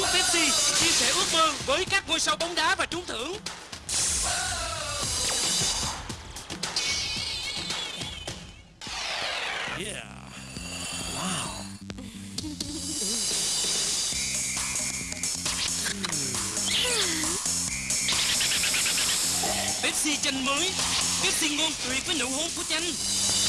uống Pepsi, chia sẻ ước mơ với các ngôi sao bóng đá và trúng thưởng. Yeah. Wow. Pepsi chanh mới, Pepsi ngon tuyệt với nụ hôn của chanh.